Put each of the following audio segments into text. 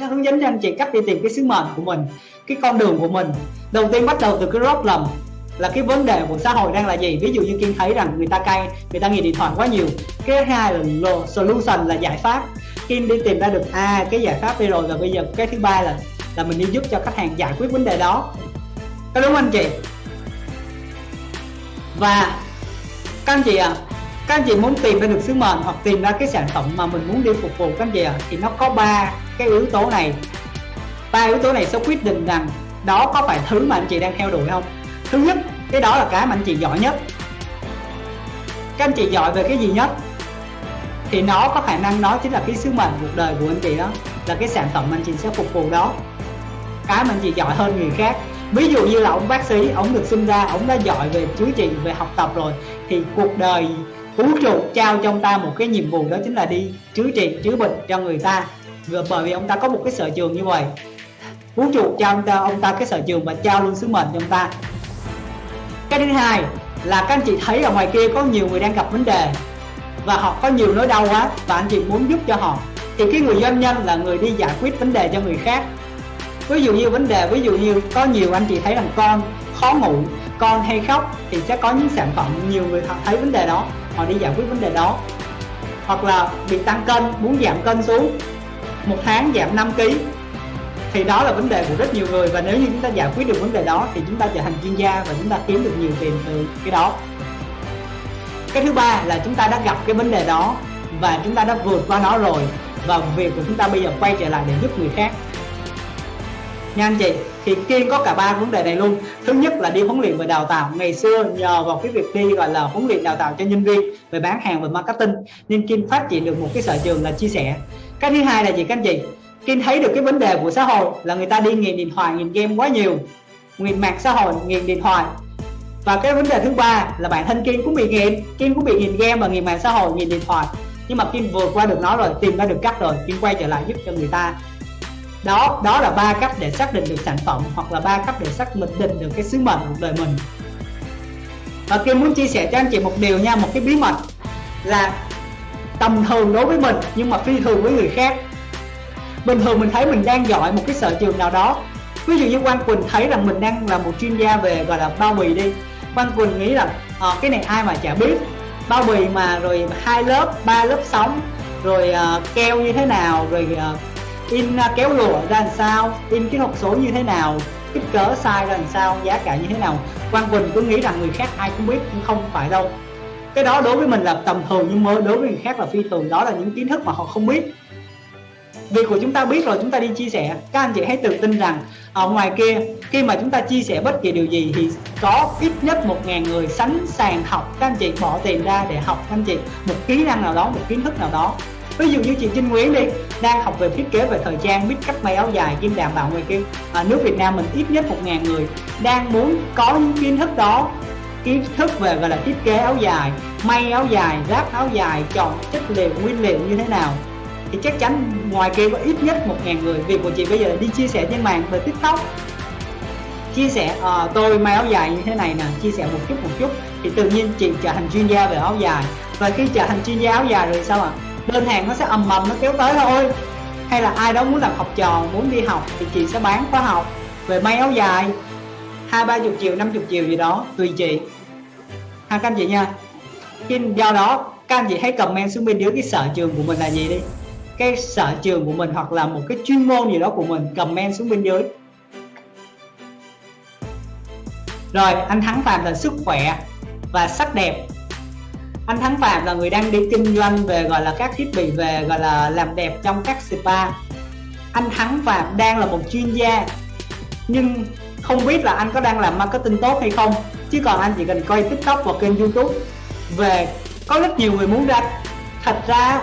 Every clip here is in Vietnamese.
sẽ hướng dẫn anh chị cách đi tìm cái sứ mệnh của mình, cái con đường của mình. Đầu tiên bắt đầu từ cái problem là cái vấn đề của xã hội đang là gì? Ví dụ như kiên thấy rằng người ta cay, người ta nghiện điện thoại quá nhiều. Cái hai là solution là giải pháp. Kiên đi tìm ra được à cái giải pháp đi rồi và bây giờ cái thứ ba là là mình đi giúp cho khách hàng giải quyết vấn đề đó. Có đúng không anh chị? Và các anh chị à các anh chị muốn tìm ra được sứ mệnh hoặc tìm ra cái sản phẩm mà mình muốn đi phục vụ các anh chị à thì nó có ba cái yếu tố này. Ba yếu tố này sẽ quyết định rằng đó có phải thứ mà anh chị đang theo đuổi không? Thứ nhất, cái đó là cái mà anh chị giỏi nhất. Các anh chị giỏi về cái gì nhất? Thì nó có khả năng đó chính là cái sứ mệnh cuộc đời của anh chị đó, là cái sản phẩm anh chị sẽ phục vụ đó. Cái mà anh chị giỏi hơn người khác. Ví dụ như là ông bác sĩ, ông được sinh ra, ông đã giỏi về chữa trị, về học tập rồi, thì cuộc đời vũ trụ trao cho ông ta một cái nhiệm vụ đó chính là đi chữa trị, chữa bệnh cho người ta. Vừa bởi vì ông ta có một cái sở trường như vậy. Vũ trụ trao ông ta ông ta cái sở trường và trao luôn sứ mệnh cho ông ta. Cái thứ hai là các anh chị thấy ở ngoài kia có nhiều người đang gặp vấn đề và họ có nhiều nỗi đau quá và anh chị muốn giúp cho họ. Thì cái người doanh nhân là người đi giải quyết vấn đề cho người khác. Ví dụ như vấn đề, ví dụ như có nhiều anh chị thấy rằng con khó ngủ, con hay khóc thì sẽ có những sản phẩm, nhiều người họ thấy vấn đề đó họ đi giải quyết vấn đề đó. Hoặc là bị tăng cân, muốn giảm cân xuống, một tháng giảm 5 kg thì đó là vấn đề của rất nhiều người. Và nếu như chúng ta giải quyết được vấn đề đó, thì chúng ta trở thành chuyên gia và chúng ta kiếm được nhiều tiền từ cái đó. Cái thứ ba là chúng ta đã gặp cái vấn đề đó và chúng ta đã vượt qua nó rồi. Và việc của chúng ta bây giờ quay trở lại để giúp người khác nha anh chị, thì kiên có cả ba vấn đề này luôn. Thứ nhất là đi huấn luyện và đào tạo. Ngày xưa nhờ vào cái việc đi gọi là huấn luyện đào tạo cho nhân viên về bán hàng và marketing nên kiên phát triển được một cái sở trường là chia sẻ. Cái thứ hai là gì các anh chị? Kiên thấy được cái vấn đề của xã hội là người ta đi nghiện điện thoại, nghiện game quá nhiều. Nghiện mạng xã hội, nghiện điện thoại. Và cái vấn đề thứ ba là bản thân kiên cũng bị nghiện. Kiên cũng bị nghiện game và nghiện mạng xã hội, nghiện điện thoại. Nhưng mà Kim vượt qua được nó rồi, tìm ra được cách rồi Kim quay trở lại giúp cho người ta đó đó là ba cách để xác định được sản phẩm hoặc là ba cách để xác định được cái sứ mệnh cuộc đời mình. Và Kim muốn chia sẻ cho anh chị một điều nha một cái bí mật là tầm thường đối với mình nhưng mà phi thường với người khác. Bình thường mình thấy mình đang giỏi một cái sở trường nào đó. Ví dụ như Quang Quỳnh thấy rằng mình đang là một chuyên gia về gọi là bao bì đi. Quang Quỳnh nghĩ rằng à, ờ, cái này ai mà chả biết. Bao bì mà rồi hai lớp ba lớp sóng rồi uh, keo như thế nào rồi uh, in à, kéo lụa ra làm sao? In cái hộp số như thế nào? Kích cỡ size ra làm sao? Giá cả như thế nào? Quang Quỳnh cứ nghĩ rằng người khác ai cũng biết nhưng không phải đâu. Cái đó đối với mình là tầm thường nhưng mà đối với người khác là phi thường. Đó là những kiến thức mà họ không biết. Việc của chúng ta biết rồi, chúng ta đi chia sẻ. Các anh chị hãy tự tin rằng, ở ngoài kia, khi mà chúng ta chia sẻ bất kỳ điều gì thì có ít nhất một ngàn người sẵn sàng học. Các anh chị bỏ tiền ra để học. Các anh chị, một kỹ năng nào đó, một kiến thức nào đó ví dụ như chị Trinh Nguyễn đi đang học về thiết kế về thời trang biết cách may áo dài kim đảm bảo ngoài kia. Ở nước Việt Nam mình ít nhất một ngàn người đang muốn có những kiến thức đó kiến thức về gọi là thiết kế áo dài may áo dài ráp áo dài chọn chất liệu nguyên liệu như thế nào. Thì chắc chắn ngoài kia có ít nhất một ngàn người. Việc của chị bây giờ là đi chia sẻ trên mạng về tiktok. Chia sẻ à, tôi may áo dài như thế này nè chia sẻ một chút một chút. Thì tự nhiên chị trở thành chuyên gia về áo dài. Và khi trở thành chuyên gia áo dài rồi sao ạ? à? Đơn hàng nó sẽ ầm ầm, nó kéo tới thôi. Hay là ai đó muốn làm học trò, muốn đi học thì chị sẽ bán khóa học về may áo dài. Hai, ba chục triệu, năm chục triệu gì đó, tùy chị. Ha, các anh chị nha. Khi do đó, các anh chị hãy comment xuống bên dưới cái sở trường của mình là gì đi. Cái sở trường của mình hoặc là một cái chuyên môn gì đó của mình, comment xuống bên dưới. Rồi, anh thắng phạm là sức khỏe và sắc đẹp anh Thắng Phạm là người đang đi kinh doanh về, gọi là, các thiết bị về, gọi là, làm đẹp trong các spa. Anh Thắng Phạm đang là một chuyên gia, nhưng không biết là anh có đang làm marketing tốt hay không, chứ còn anh chỉ cần coi tiktok và kênh youtube về có rất nhiều người muốn ra. Thật ra,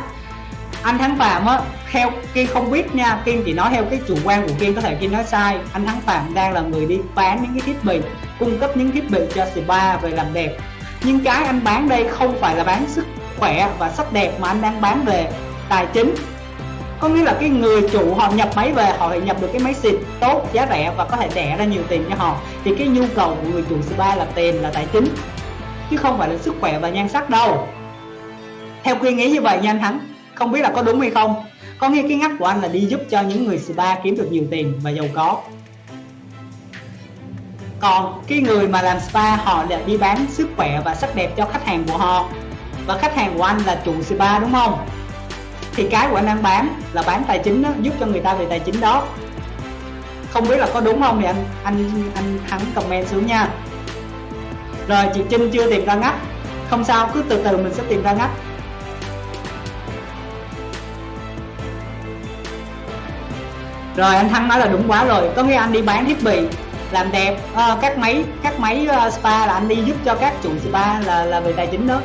anh Thắng Phạm á, theo Kiên không biết nha, Kiên chỉ nói theo cái chủ quan của Kiên, có thể Kiên nói sai. Anh Thắng Phạm đang là người đi bán những cái thiết bị, cung cấp những thiết bị cho spa về làm đẹp nhưng cái anh bán đây không phải là bán sức khỏe và sắc đẹp mà anh đang bán về tài chính. Có nghĩa là cái người chủ họ nhập máy về, họ phải nhập được cái máy xịn tốt, giá rẻ và có thể đẻ ra nhiều tiền cho họ. Thì cái nhu cầu của người chủ spa là tiền, là tài chính, chứ không phải là sức khỏe và nhan sắc đâu. Theo khuyên nghĩ như vậy nha anh Thắng, không biết là có đúng hay không? Có nghĩa cái ngắt của anh là đi giúp cho những người spa kiếm được nhiều tiền và giàu có còn cái người mà làm spa họ lại đi bán sức khỏe và sắc đẹp cho khách hàng của họ. Và khách hàng của anh là chủ spa đúng không? Thì cái của anh đang bán là bán tài chính đó, giúp cho người ta về tài chính đó. Không biết là có đúng không thì anh anh anh thắng comment xuống nha. Rồi chị Trinh chưa tìm ra ngách. Không sao cứ từ từ mình sẽ tìm ra ngách. Rồi anh Thắng nói là đúng quá rồi. Có nghĩa anh đi bán thiết bị làm đẹp. À, các máy các máy uh, spa là anh đi giúp cho các chủ spa là là về tài chính đó.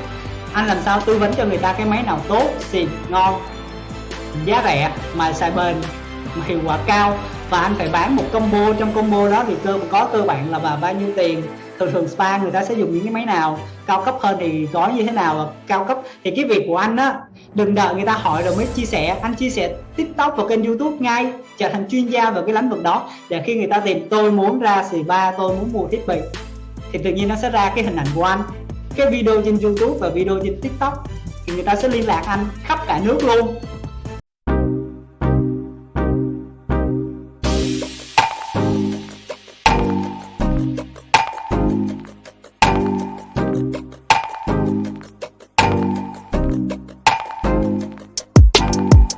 Anh làm sao tư vấn cho người ta cái máy nào tốt xịn ngon giá rẻ mà xài bền mà hiệu quả cao. Và anh phải bán một combo trong combo đó thì cơ có cơ bản là và bao nhiêu tiền thường thường spa người ta sẽ dùng những cái máy nào cao cấp hơn thì gói như thế nào và cao cấp. Thì cái việc của anh á, đừng đợi người ta hỏi rồi mới chia sẻ. Anh chia sẻ tiktok và kênh youtube ngay, trở thành chuyên gia về cái lĩnh vực đó. Để khi người ta tìm tôi muốn ra spa, tôi muốn mua thiết bị, thì tự nhiên nó sẽ ra cái hình ảnh của anh. Cái video trên youtube và video trên tiktok thì người ta sẽ liên lạc anh khắp cả nước luôn.